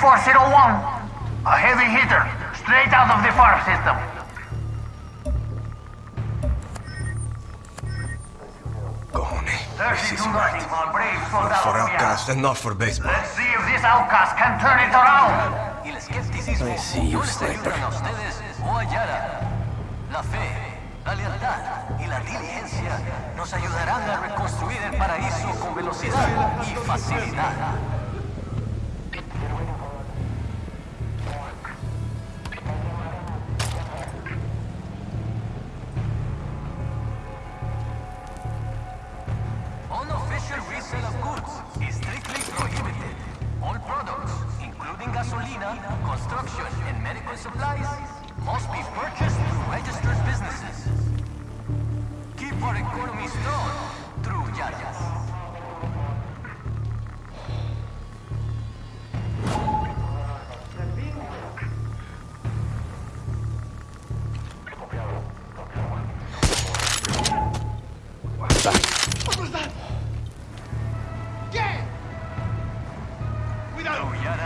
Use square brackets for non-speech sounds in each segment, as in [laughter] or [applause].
3401. A heavy hitter, straight out of the farm system. Cojones. This is right. Not for Outcast and not for baseball. Let's see if this Outcast can turn it around. I see you, sniper. La fe la lealtad y la diligencia nos ayudarán a reconstruir el paraíso con velocidad y facilidad.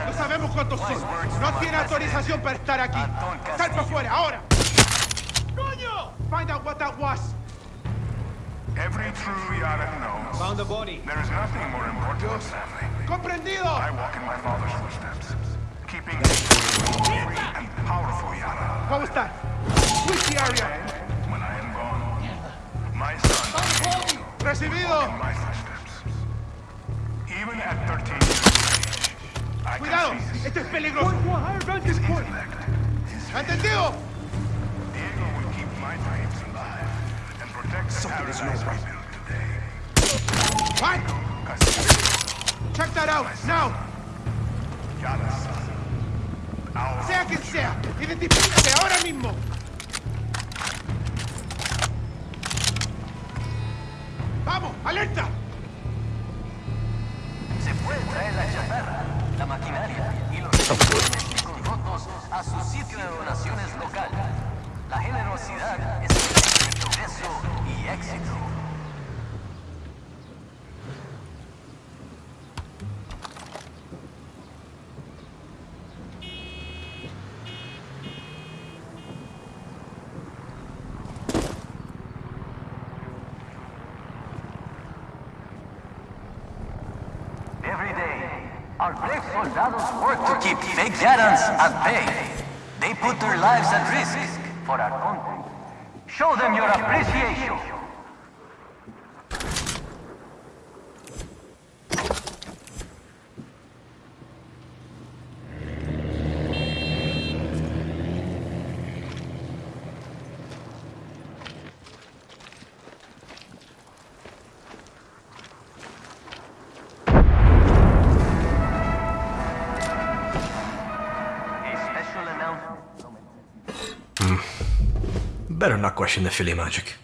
No sabemos cuántos son. No tiene autorización para estar aquí. ¡Sal para afuera, ahora! Yara knows. Found the body. There is nothing more important than family. ¡Comprendido! I walk in my father's footsteps, keeping free and powerful Yara. ¿Cómo está? Switch the area. When I am gone, my son Recibido. in my footsteps. Even at 13 years of age, I Cuidado. can see his, Esto es peligroso. his intellect, his ¿Entendido? Diego will keep my dreams alive and protect the paradise we built soldados work to keep fake Yarans at bay. They put their lives at risk for our country. Show them your appreciation. Question the Philly magic.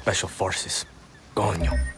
Special forces. Coño.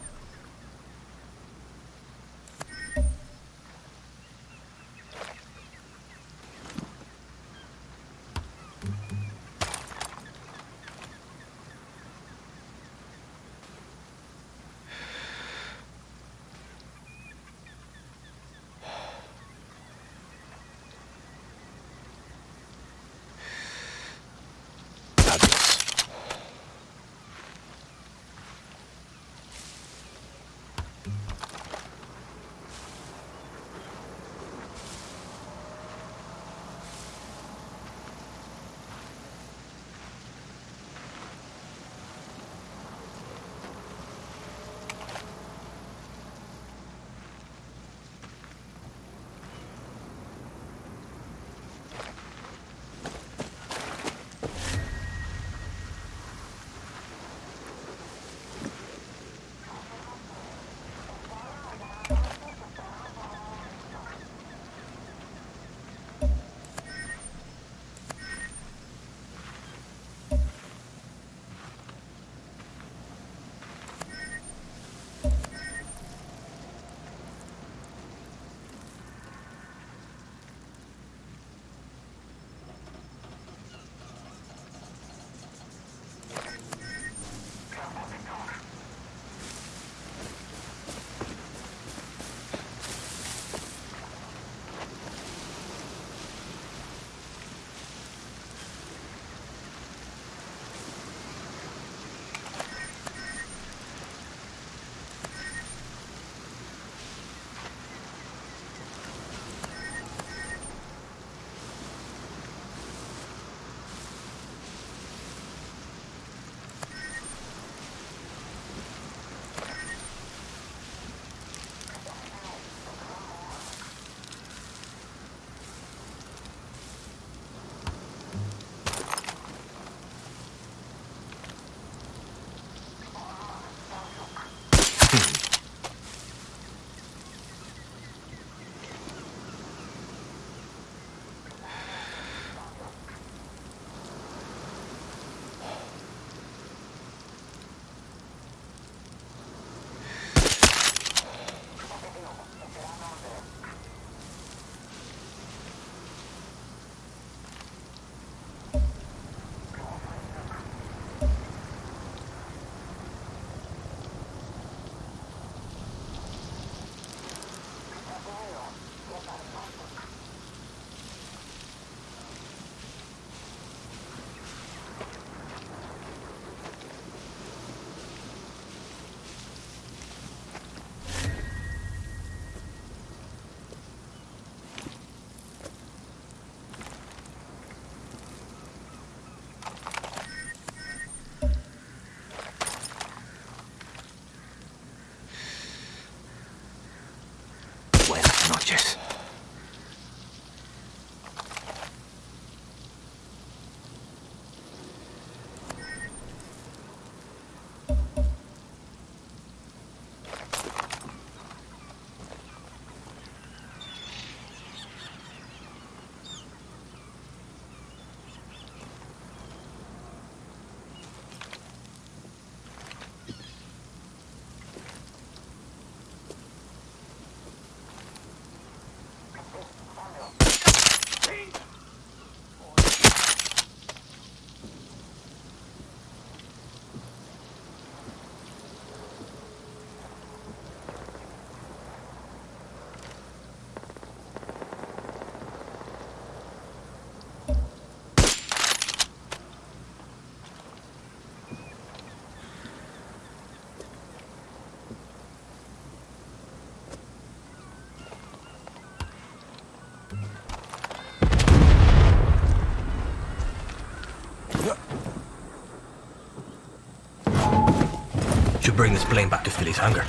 To bring this blame back to Philly's hangar.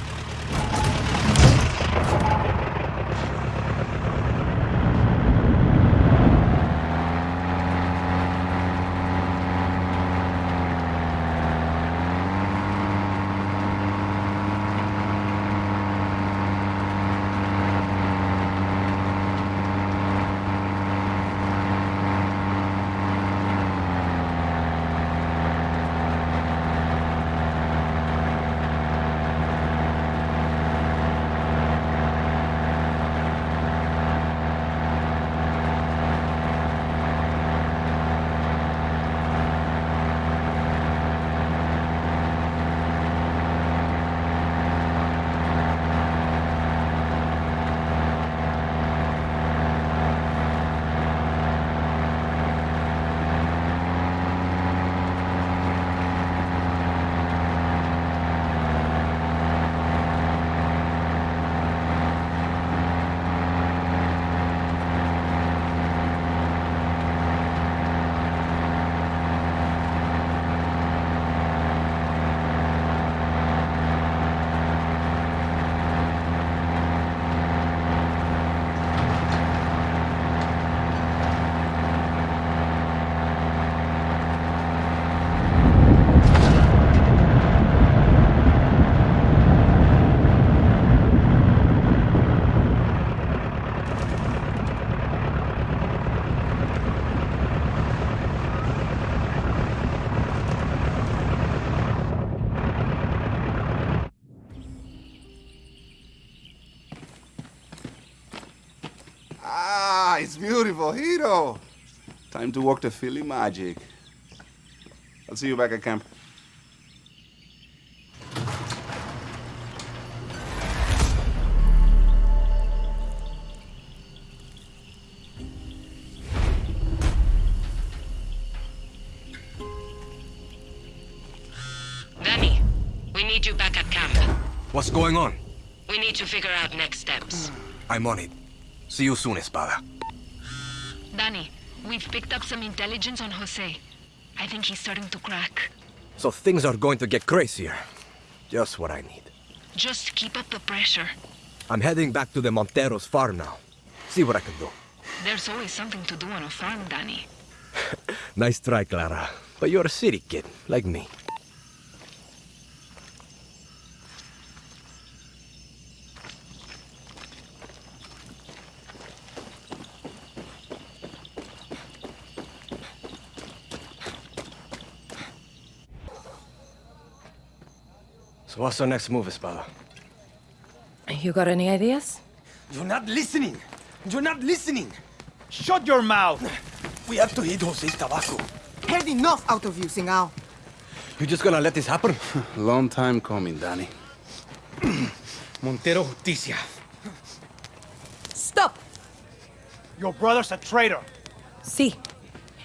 Ah, it's beautiful, Time to walk the Philly magic. I'll see you back at camp. Dani, we need you back at camp. What's going on? We need to figure out next steps. I'm on it. See you soon, Espada. We've picked up some intelligence on Jose. I think he's starting to crack. So things are going to get crazier. Just what I need. Just keep up the pressure. I'm heading back to the Monteros farm now. See what I can do. There's always something to do on a farm, Dani. [laughs] Nice try, Clara. But you're a city kid, like me. What's our next move, Espada? You got any ideas? You're not listening! You're not listening! Shut your mouth! [sighs] We have to hit Jose's tobacco. Had enough out of you, Singao. You just gonna let this happen? [laughs] Long time coming, Dani. [clears throat] Montero Justicia. Stop! Your brother's a traitor. See,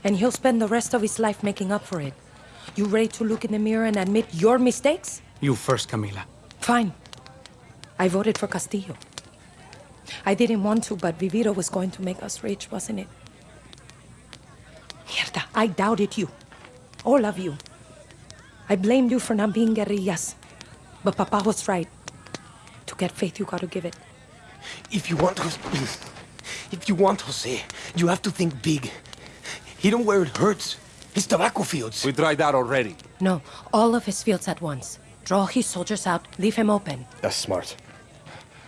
and he'll spend the rest of his life making up for it. You ready to look in the mirror and admit your mistakes? You first, Camila. Fine. I voted for Castillo. I didn't want to, but Viviro was going to make us rich, wasn't it? Mierda, I doubted you. All of you. I blamed you for not being guerrillas. But Papa was right. To get faith, you gotta give it. If you want Jose, [clears throat] if you want Jose, you have to think big. He don't where it hurts. His tobacco fields. We tried that already. No, all of his fields at once. Draw his soldiers out, leave him open. That's smart.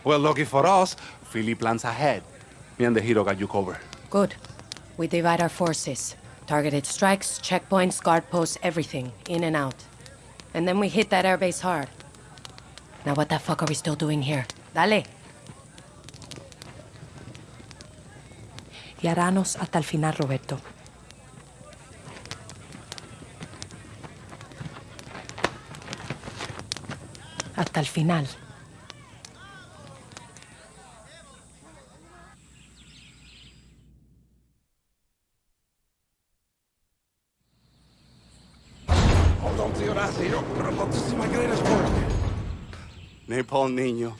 Well, lucky for us, Philly plans ahead. Me and the hero got you covered. Good. We divide our forces. Targeted strikes, checkpoints, guard posts, everything. In and out. And then we hit that airbase hard. Now what the fuck are we still doing here? Dale. Y haranos hasta el final, Roberto. My greatest work. Napalm Nino.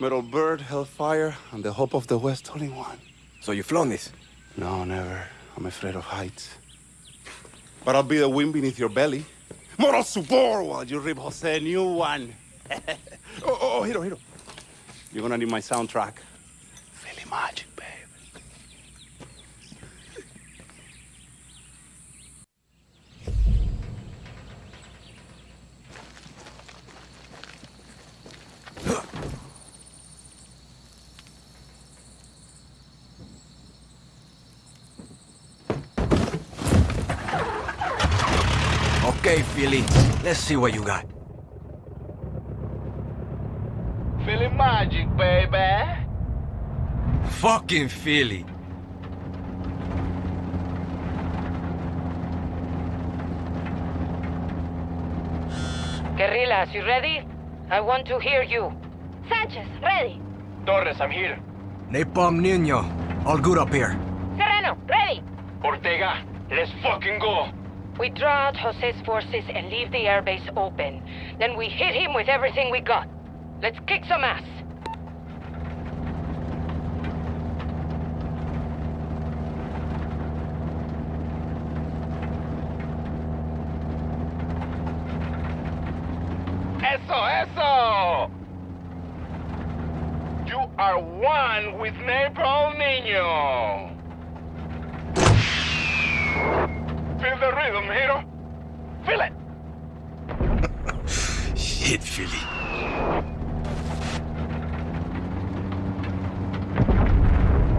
Metal Bird, Hellfire, and the Hope of the West all in one. So you've flown this? No, never. I'm afraid of heights. But I'll be the wind beneath your belly. Moral support while you rip Jose a new one. [laughs] oh, oh, oh, Hiro, Hiro. You're gonna need my soundtrack. Philly Magic, babe. Okay, Philly. Let's see what you got. Philly Magic, baby. Fucking Philly. Guerrillas, you ready? I want to hear you. Sanchez, ready. Torres, I'm here. Napalm Nino. All good up here. Serrano, ready. Ortega, let's fucking go. We draw out Jose's forces and leave the airbase open. Then we hit him with everything we got. Let's kick some ass. Eso, eso! You are one with Napalm Nino. Feel the rhythm, Hero. Feel it. Shit, Philly.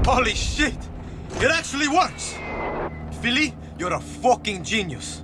Holy shit! It actually works! Philly, you're a fucking genius.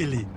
Fuck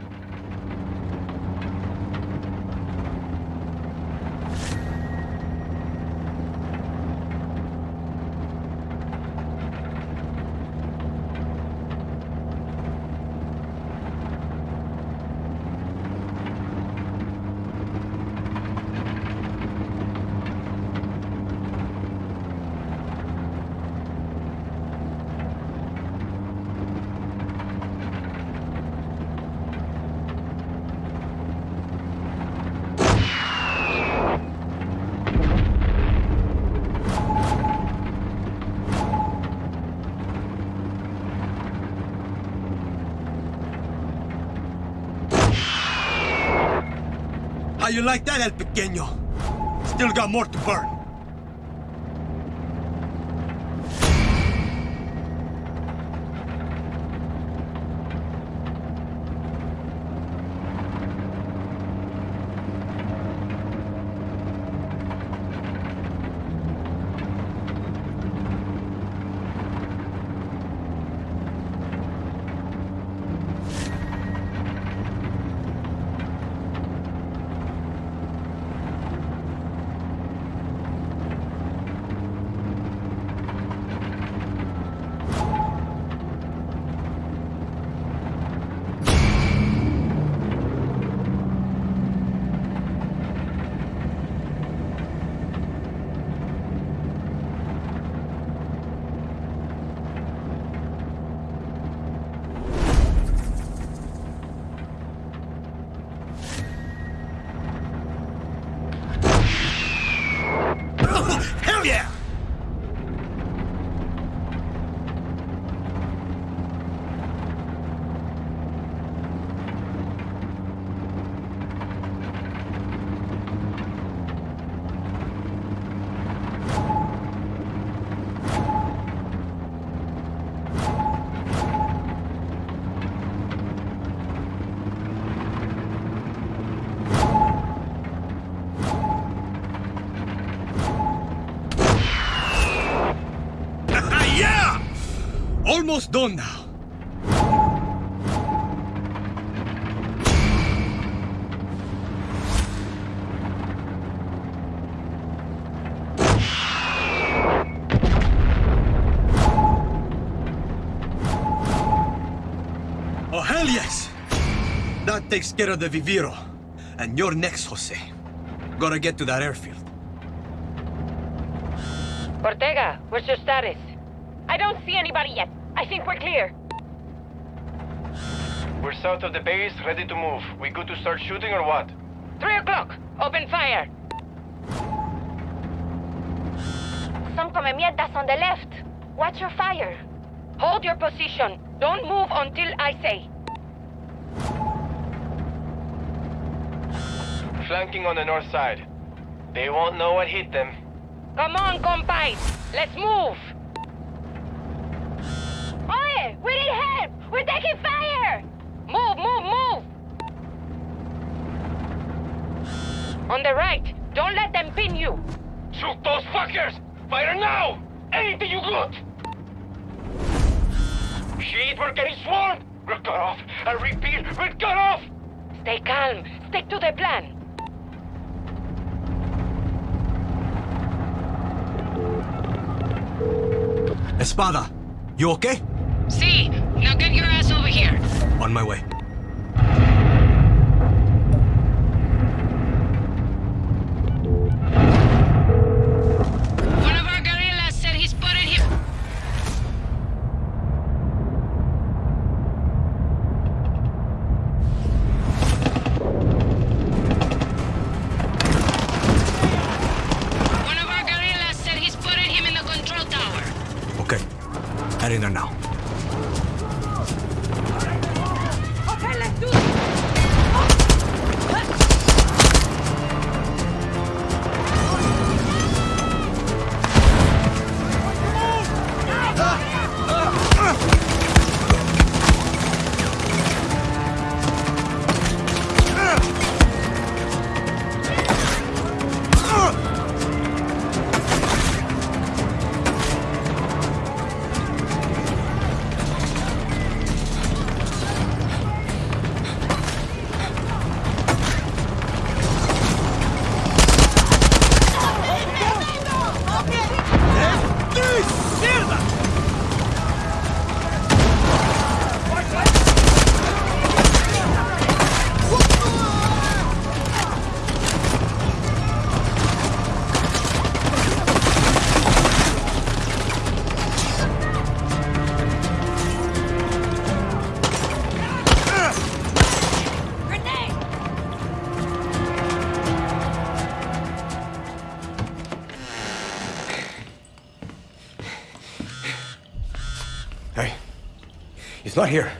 you like that, El Pequeño? Still got more to burn. almost done now. Oh, hell yes! That takes care of the Viviro. And you're next, Jose. Gotta get to that airfield. Ortega, where's your status? I don't see anybody yet. I think we're clear. We're south of the base, ready to move. We good to start shooting or what? Three o'clock. Open fire. Some come mierdas on the left. Watch your fire. Hold your position. Don't move until I say. Flanking on the north side. They won't know what hit them. Come on, compay. Let's move. Oye, we need help. We're taking fire. Move, move, move. On the right. Don't let them pin you. Shoot those fuckers! Fire now! Anything you got! Shit, we're getting swarmed! We're cut off! I repeat, we're cut off! Stay calm. Stick to the plan. Espada, you okay? See, now get your ass over here. On my way. Not here.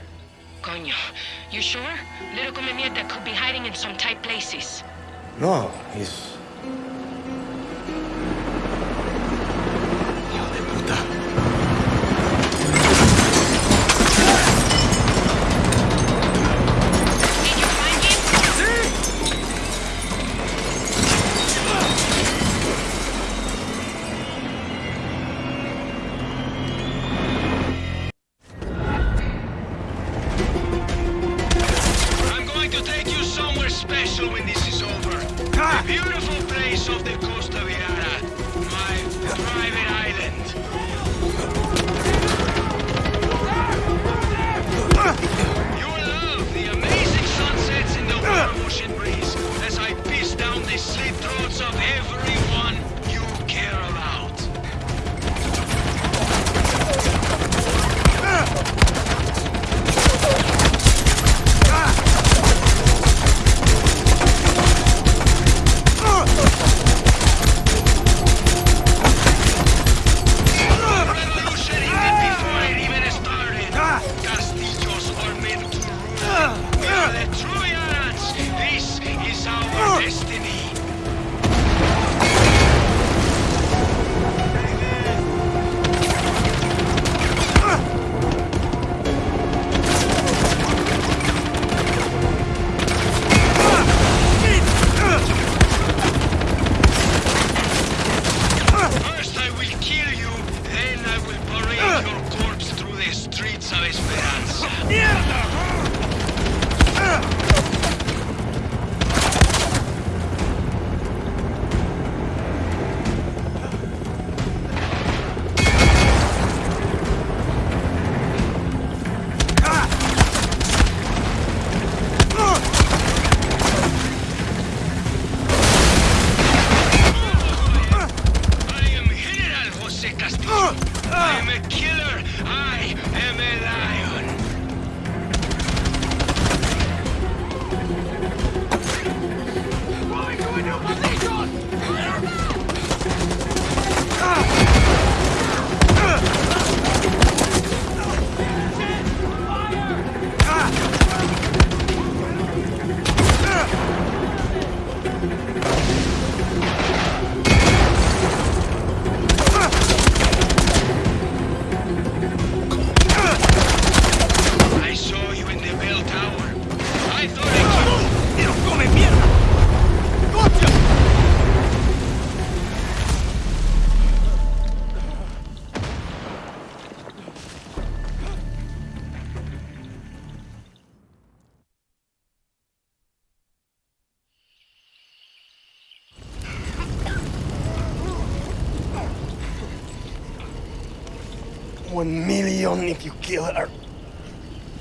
One million if you kill her.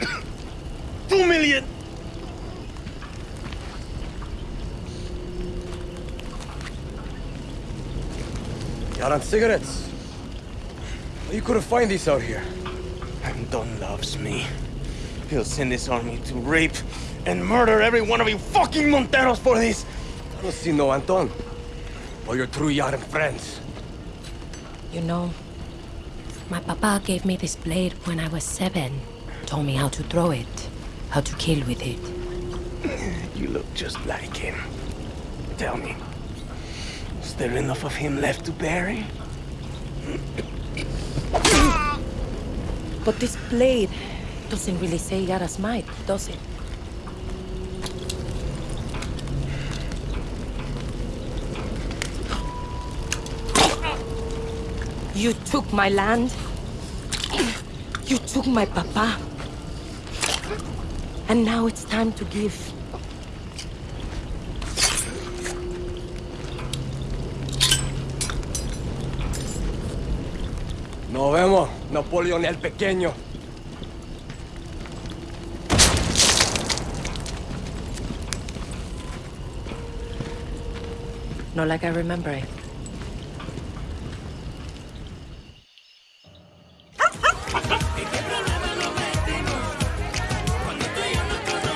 [coughs] Two million! Got on cigarettes? You couldn't find these out here. Anton loves me. He'll send his army to rape and murder every one of you fucking Monteros for this. I don't see no Anton. Or your true Yaran friends. You know, my papa gave me this blade when I was seven. Told me how to throw it, how to kill with it. [clears throat] You look just like him. Tell me, is there enough of him left to bury? But this blade doesn't really say Yara's might, does it? You took my land. You took my papa. And now it's time to give. Nos vemos, Napoleón el Pequeño. Not like I remember it.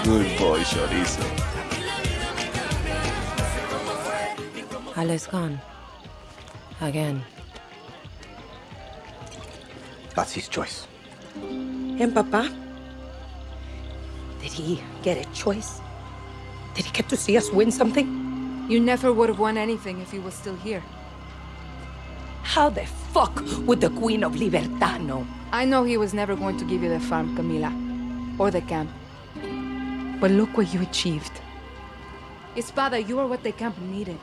Good boy, Chorizo. Ale's gone. Again. That's his choice. And Papa? Did he get a choice? Did he get to see us win something? You never would have won anything if he was still here. How the fuck would the Queen of Libertad know? I know he was never going to give you the farm, Camila. Or the camp. But look what you achieved. Espada, you are what the camp needed.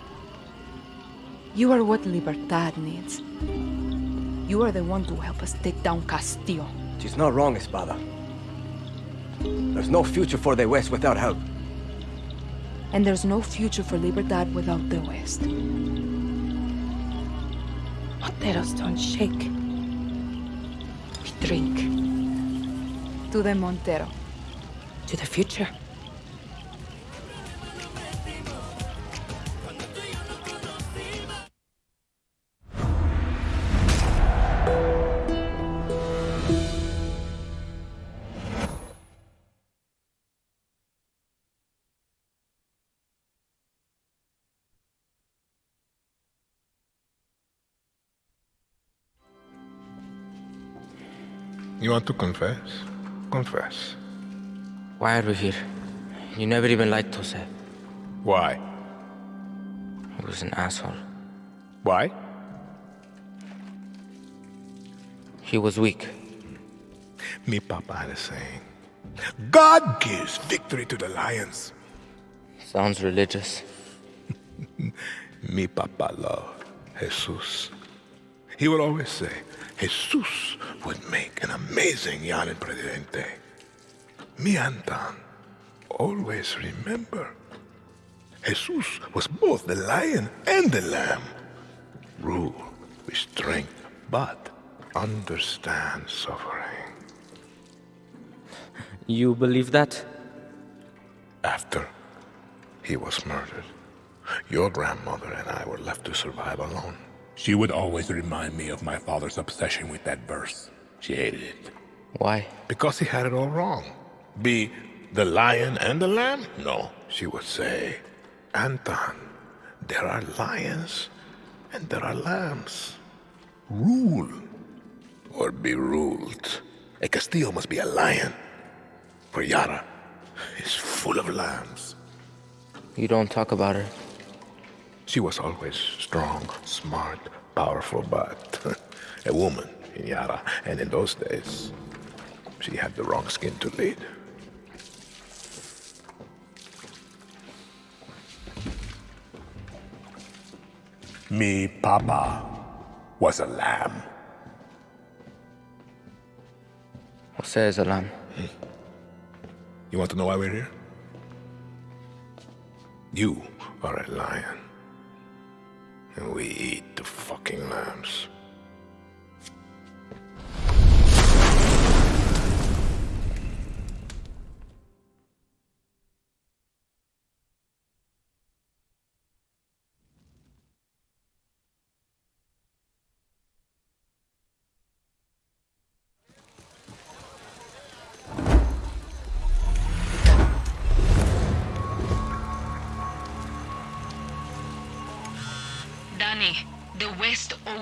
You are what Libertad needs. You are the one to help us take down Castillo. She's not wrong, Espada. There's no future for the West without help. And there's no future for Libertad without the West. Monteros don't shake. We drink. To the Montero. To the future. You want to confess? Confess. Why are we here? You never even liked Jose. Eh? Why? He was an asshole. Why? He was weak. Me papa had a saying. God gives victory to the lions. Sounds religious. [laughs] Mi papa loved Jesus. He would always say, Jesus would make an amazing Yaran Presidente. Mi Anton always remember. Jesus was both the lion and the lamb. Rule with strength, but understand suffering. You believe that? After he was murdered, your grandmother and I were left to survive alone. She would always remind me of my father's obsession with that verse. She hated it. Why? Because he had it all wrong. Be the lion and the lamb? No. She would say, Anton, there are lions and there are lambs. Rule or be ruled. A Castillo must be a lion. For Yara is full of lambs. You don't talk about her. She was always strong, smart, powerful, but [laughs] a woman in Yara. And in those days, she had the wrong skin to lead. Me papa was a lamb. Jose is a lamb. You want to know why we're here? You are a lion. And we eat the fucking lambs.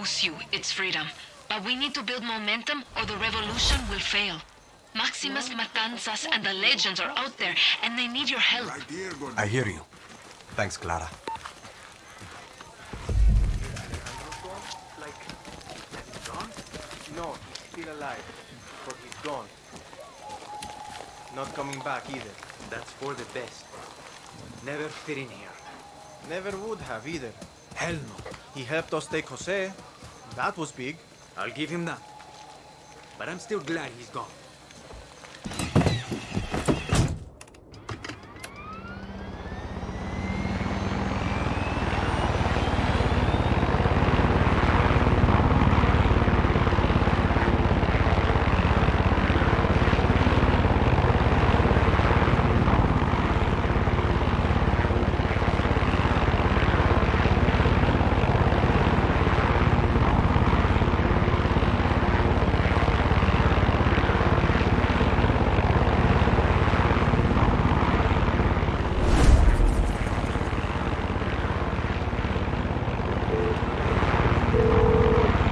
Owes you its freedom. But we need to build momentum or the revolution will fail. Máximas Matanzas and the legends are out there, and they need your help. I hear you. Thanks, Clara. No, he's still alive, but he's gone. Not coming back either. That's for the best. Never fit in here. Never would have either. Hell no. He helped us take Jose. That was big. I'll give him that. But I'm still glad he's gone.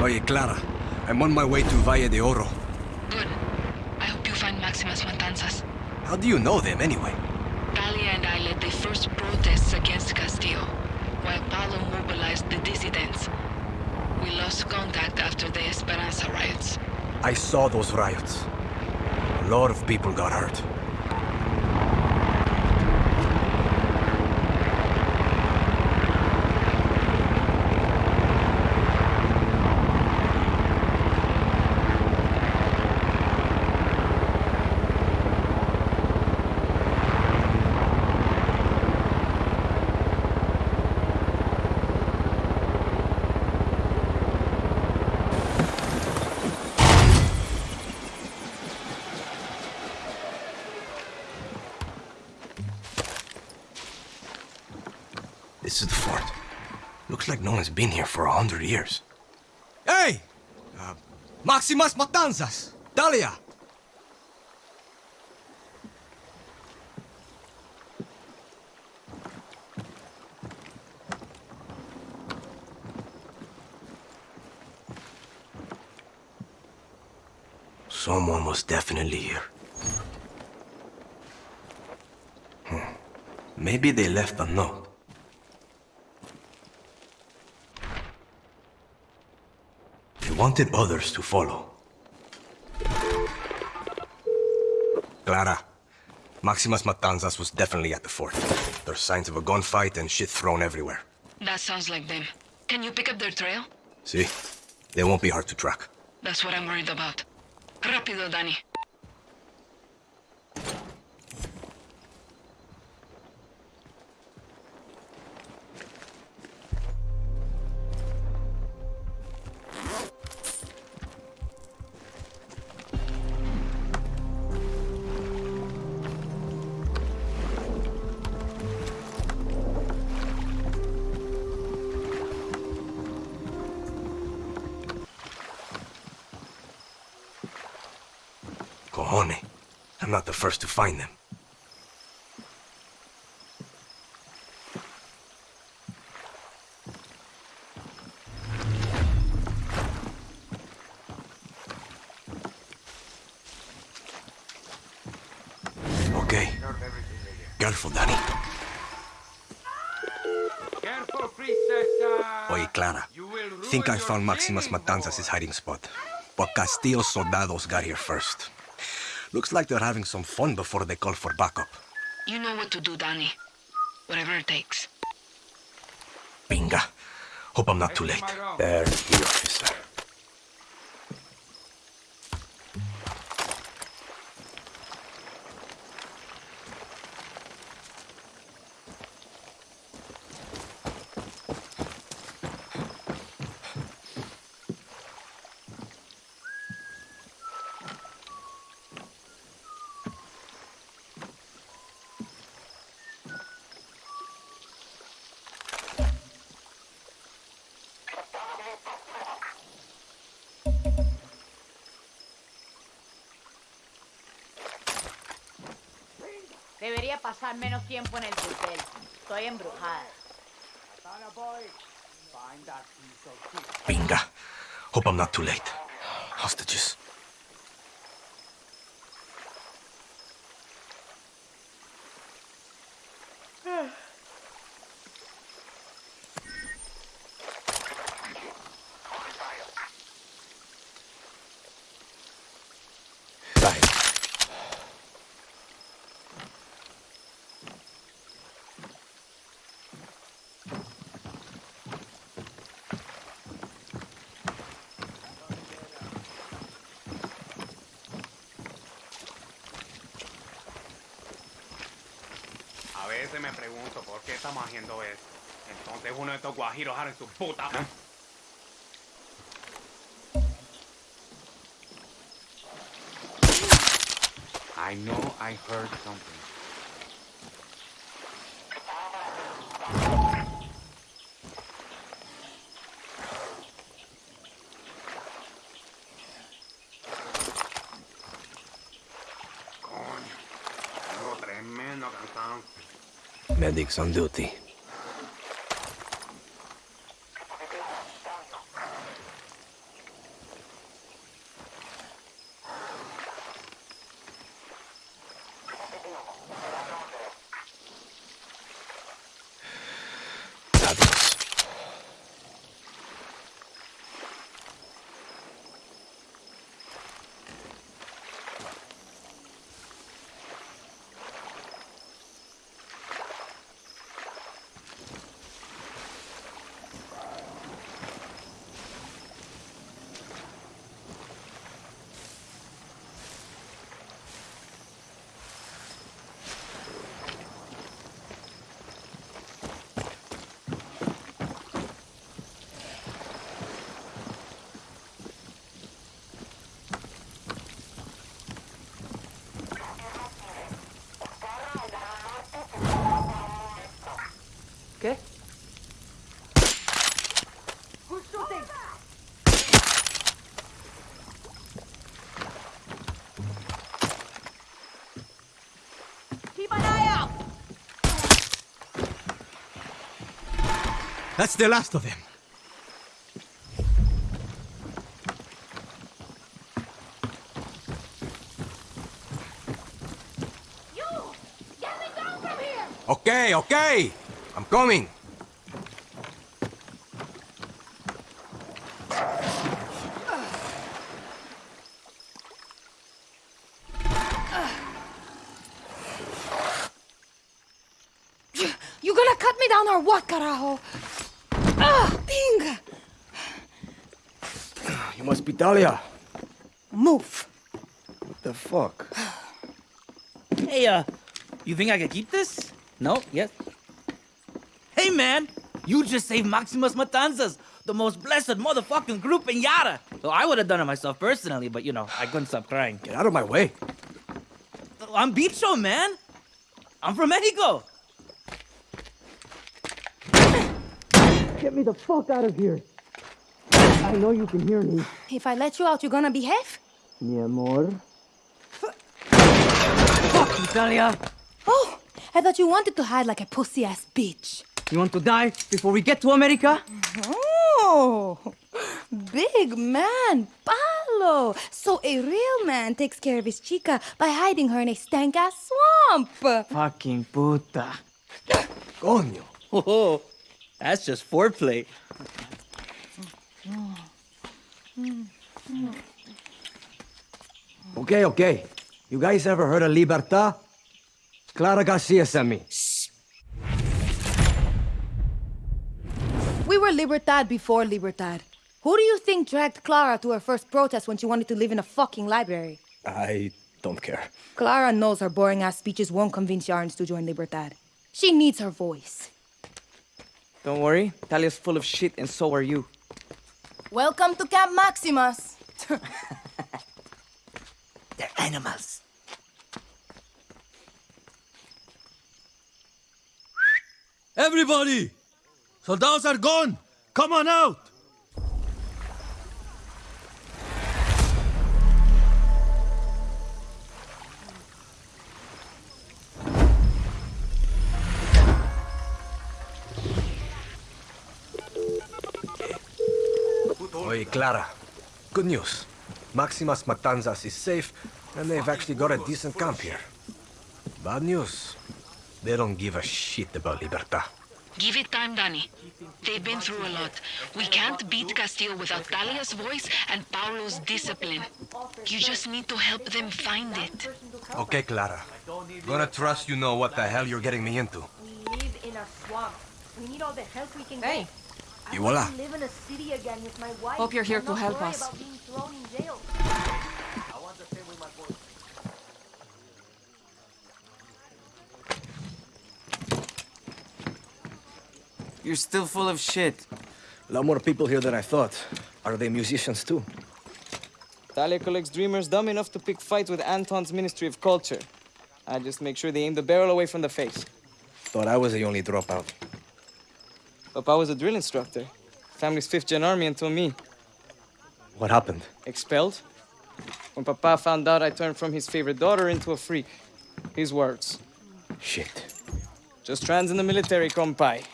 Oye, Clara. I'm on my way to Valle de Oro. Good. I hope you find Máximas Matanzas. How do you know them, anyway? Talia and I led the first protests against Castillo, while Paolo mobilized the dissidents. We lost contact after the Esperanza riots. I saw those riots. A lot of people got hurt. This is the fort. One's been here for a hundred years. Hey! Uh, Máximas Matanzas! Talia! Someone was definitely here. Hmm. Maybe they left a note. Wanted others to follow. Clara, Máximas Matanzas was definitely at the fort. There's signs of a gunfight and shit thrown everywhere. That sounds like them. Can you pick up their trail? See? They won't be hard to track. That's what I'm worried about. Rápido, Dani. I'm not the first to find them. Okay. Careful, Dani. Careful, princess. Oye, Clara. Think I found Máximas Matanzas' hiding spot. But Castillo's soldados got here first. Looks like they're having some fun before they call for backup. You know what to do, Dani. Whatever it takes. Binga. Hope I'm not too late. There's the officer. Debería pasar menos tiempo en el hotel. Estoy embrujada. Binga. Hope I'm not too late. Hostages. Por qué estamos haciendo esto. Entonces uno de estos guajiros en su puta. I know I heard something. शायद एक समझौती। That's the last of them. You! Get me down from here! Okay, okay. I'm coming. You gonna cut me down or what, carajo? [sighs] You must be Talia. Move. What the fuck? [sighs] Hey, uh, you think I can keep this? No? Yes? Hey, man! You just saved Máximas Matanzas, the most blessed motherfucking group in Yara. So I would have done it myself personally, but you know, I couldn't stop crying. Get out of my way. I'm Bicho, man! I'm from Mexico! Get me the fuck out of here. I know you can hear me. If I let you out, you're gonna behave? Mi amor. Fuck you, Talia! Oh, I thought you wanted to hide like a pussy-ass bitch. You want to die before we get to America? Oh, big man, Paolo. So a real man takes care of his chica by hiding her in a stank-ass swamp. Fucking puta. Coño. Oh, oh. That's just foreplay. Okay, okay. You guys ever heard of Libertad? Clara Garcia sent me. We were Libertad before Libertad. Who do you think dragged Clara to her first protest when she wanted to live in a fucking library? I don't care. Clara knows her boring ass speeches won't convince Yarans to join Libertad. She needs her voice. Don't worry, Talia's full of shit, and so are you. Welcome to Camp Maximus. [laughs] They're animals. Everybody! Soldados are gone! Come on out! Clara. Good news. Máximas Matanzas is safe, and they've actually got a decent camp here. Bad news. They don't give a shit about Libertad. Give it time, Dani. They've been through a lot. We can't beat Castillo without Talia's voice and Paolo's discipline. You just need to help them find it. Okay, Clara. Gonna trust you know what the hell you're getting me into. We live in a swamp. We need all the help we can Hey. get. Y I voila. want to live in a city again with my wife. Hope you're here to help us. about being thrown in jail. You're still full of shit. A lot more people here than I thought. Are they musicians too? Talia collects dreamers dumb enough to pick fights with Anton's Ministry of Culture. I just make sure they aim the barrel away from the face. Thought I was the only dropout. Papa was a drill instructor. Family's fifth gen army until me. What happened? Expelled? When Papa found out I turned from his favorite daughter into a freak. His words. Shit. Just trans in the military, compai.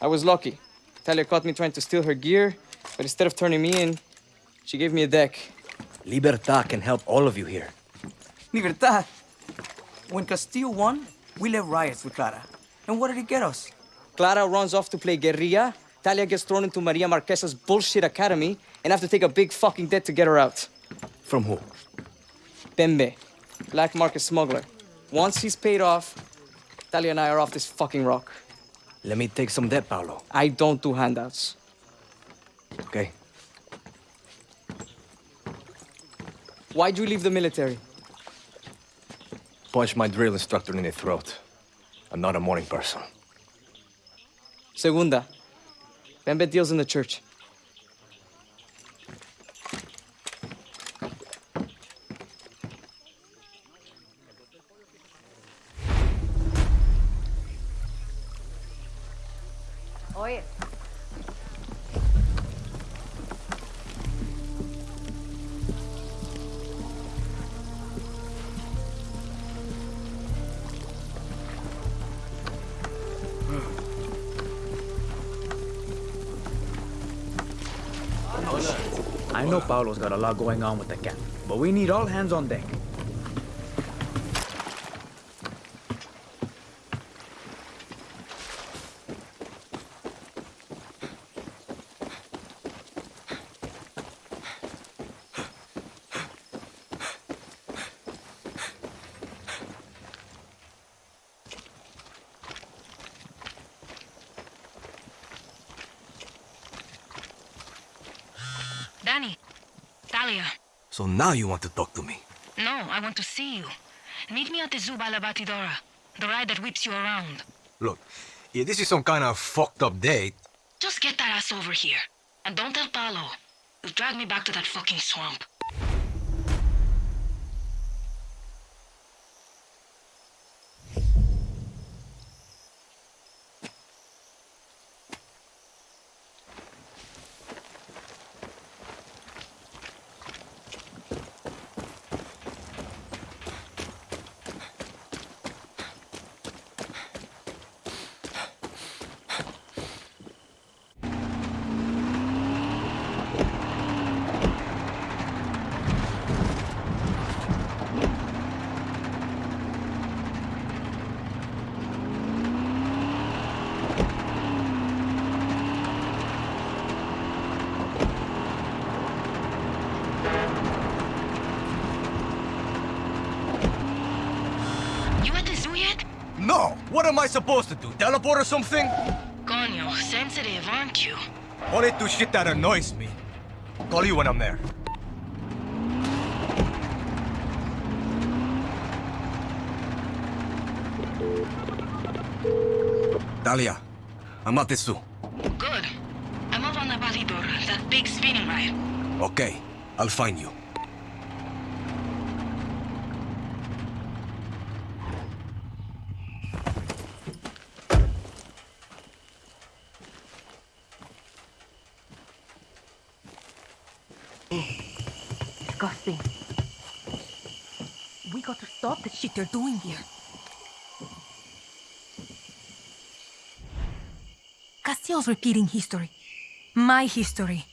I was lucky. Talia caught me trying to steal her gear, but instead of turning me in, she gave me a deck. Libertad can help all of you here. Libertad. When Castillo won, we led riots with Clara. And what did it get us? Clara runs off to play guerrilla. Talia gets thrown into Maria Marquesa's bullshit academy and have to take a big fucking debt to get her out. From who? Bembe, black market smuggler. Once he's paid off, Talia and I are off this fucking rock. Let me take some debt, Paolo. I don't do handouts. Okay. Why'd you leave the military? Punch my drill instructor in the throat. I'm not a morning person. Segunda. Bembe deals in the church. I know Paolo's got a lot going on with the camp, but we need all hands on deck. Dani. Talia. So now you want to talk to me? No, I want to see you. Meet me at the Zuba La Batidora. The ride that whips you around. Look, if this is some kind of fucked up date, Just get that ass over here. And don't tell Paolo. You've dragged me back to that fucking swamp. You at the zoo yet? No! What am I supposed to do? Teleport or something? Coño, sensitive, aren't you? Only do shit that annoys me. Call you when I'm there. Talia, I'm at the zoo. Good. I'm up on the Batidora, that big spinning ride. Okay, I'll find you. Disgusting. We got to they're doing here. Castillo's repeating history. My history.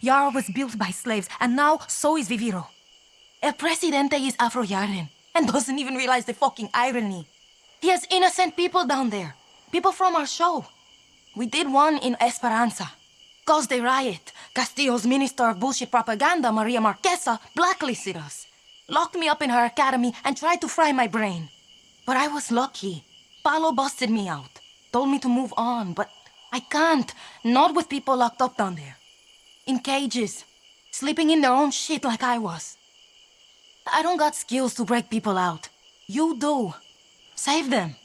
Yara was built by slaves, and now so is Viviro. El Presidente is Afro-Yaran and doesn't even realize the fucking irony. He has innocent people down there. People from our show. We did one in Esperanza. Caused a riot. Castillo's minister of bullshit propaganda, Maria Marquesa, blacklisted us. Locked me up in her academy and tried to fry my brain. But I was lucky. Paolo busted me out. Told me to move on, but I can't. Not with people locked up down there. In cages. Sleeping in their own shit like I was. I don't got skills to break people out. You do. Save them.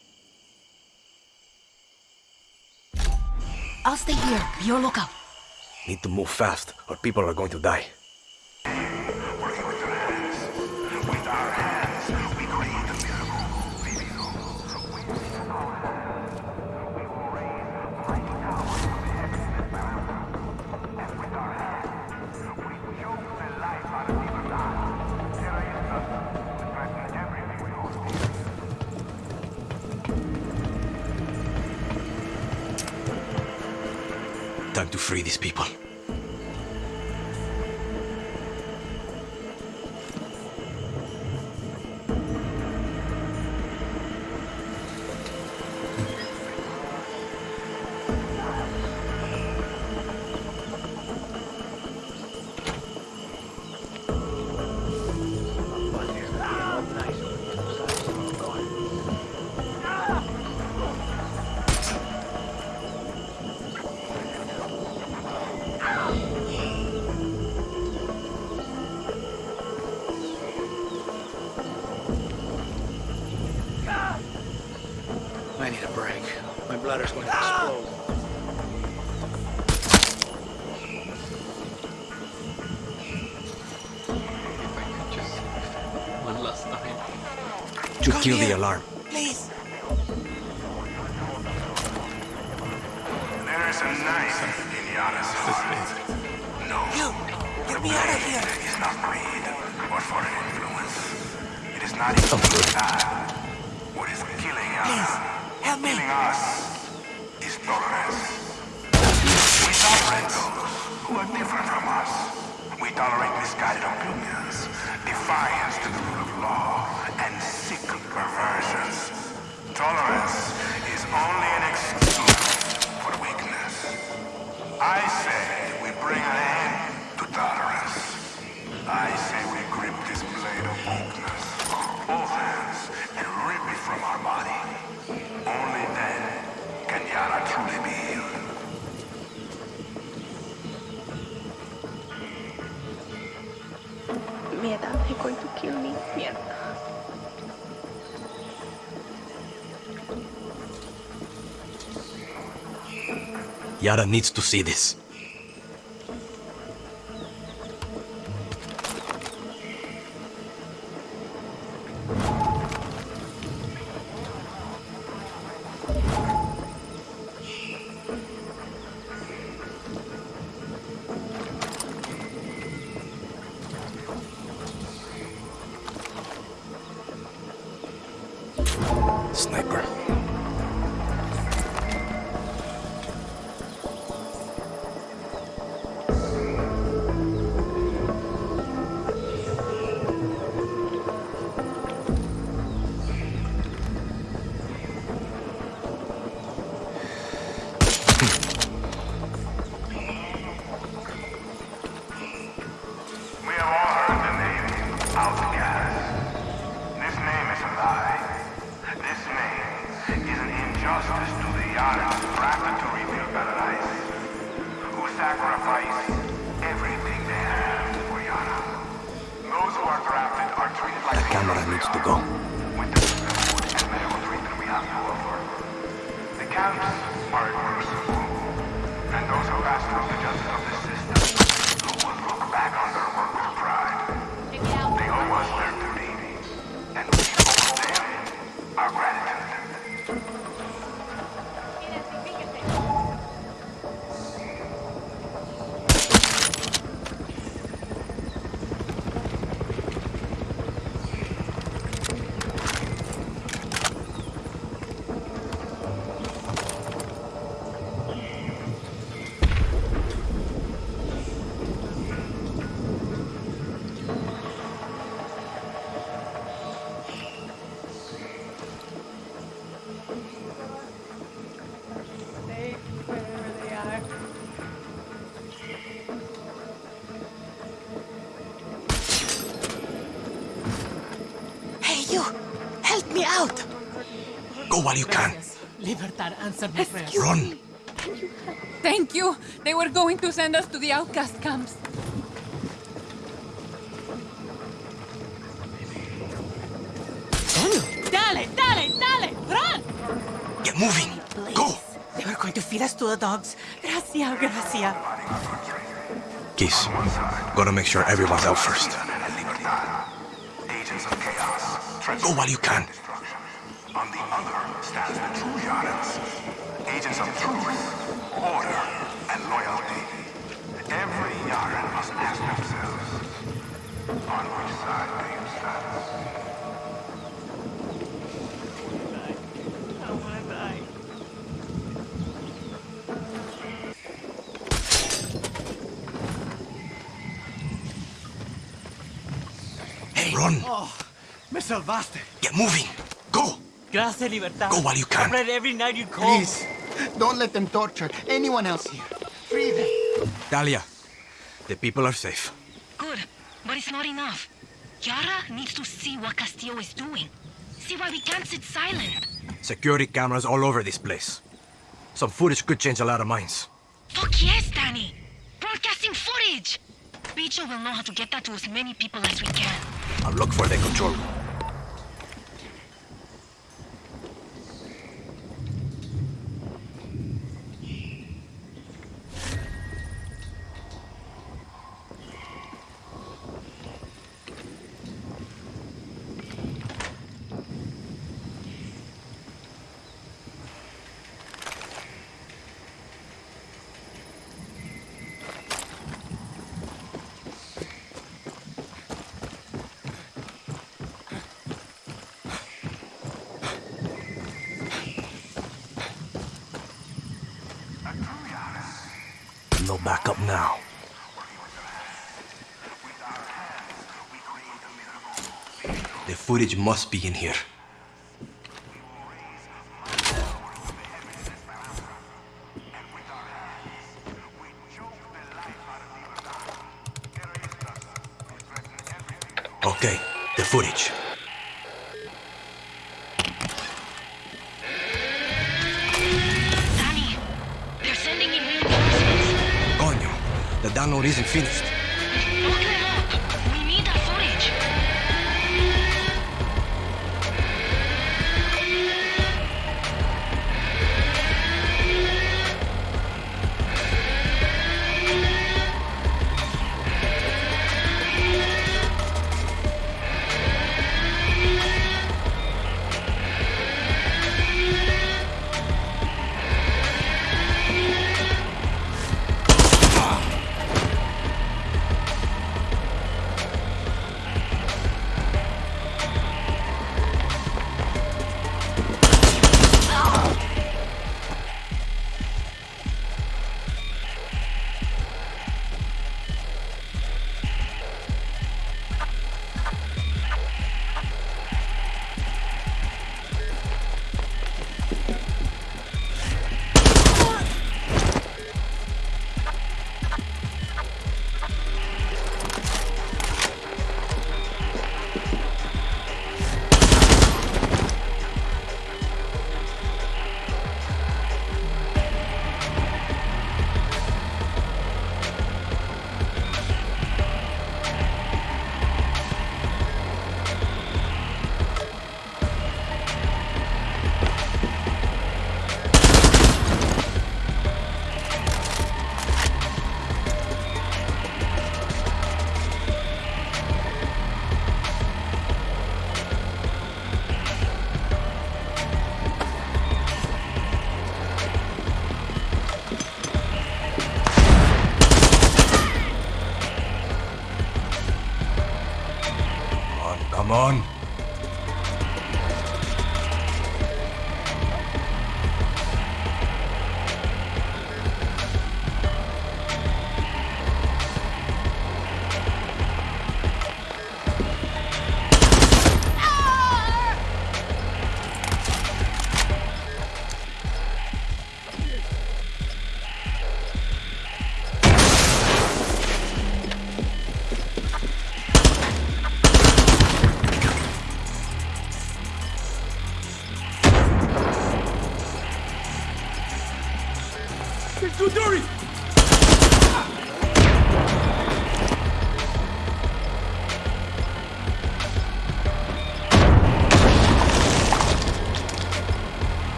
I'll stay here. Be your lookout. Need to move fast, or people are going to die. Free these people. To kill the alarm. Yara needs to see this. While you can. Libertad, answer my prayers. Run. Thank you. They were going to send us to the outcast camps. Dale, dale, dale! Run! Get moving. Go. They were going to feed us to the dogs. Gracia, gracia. Keys, gotta make sure everyone's out first. Agents of chaos. Go while you can. Run. Oh, me salvaste. Get moving. Go. Gracias, Libertad. Go while you can. I prayed every night you'd call. Please, don't let them torture anyone else here. Free them. Talia, the people are safe. Good, but it's not enough. Yara needs to see what Castillo is doing. See why we can't sit silent. Security cameras all over this place. Some footage could change a lot of minds. Fuck yes, Dani! Broadcasting footage! Bicho will know how to get that to as many people as we can. I'll look for the control room. No backup now. The footage must be in here. Isn't finished.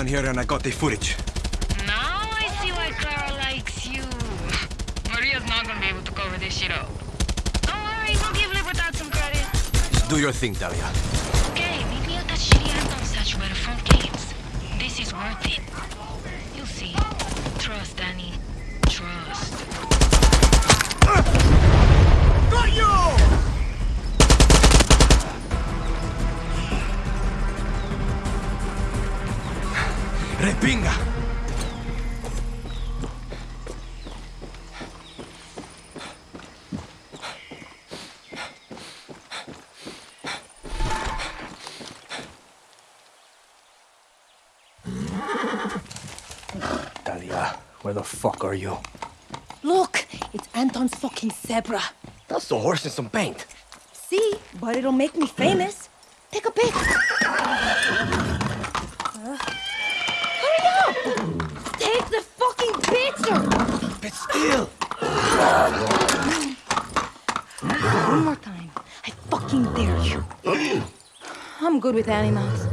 Down here and I got the footage. Now I see why Clara likes you. Maria's not gonna be able to cover this shit up. Don't worry, we'll give Libertad some credit. Just do your thing, Talia. That's the horse in some paint. See? But it'll make me famous. Take a pic. Uh, hurry up! Take the fucking picture! But still! One more time. I fucking dare you. I'm good with animals.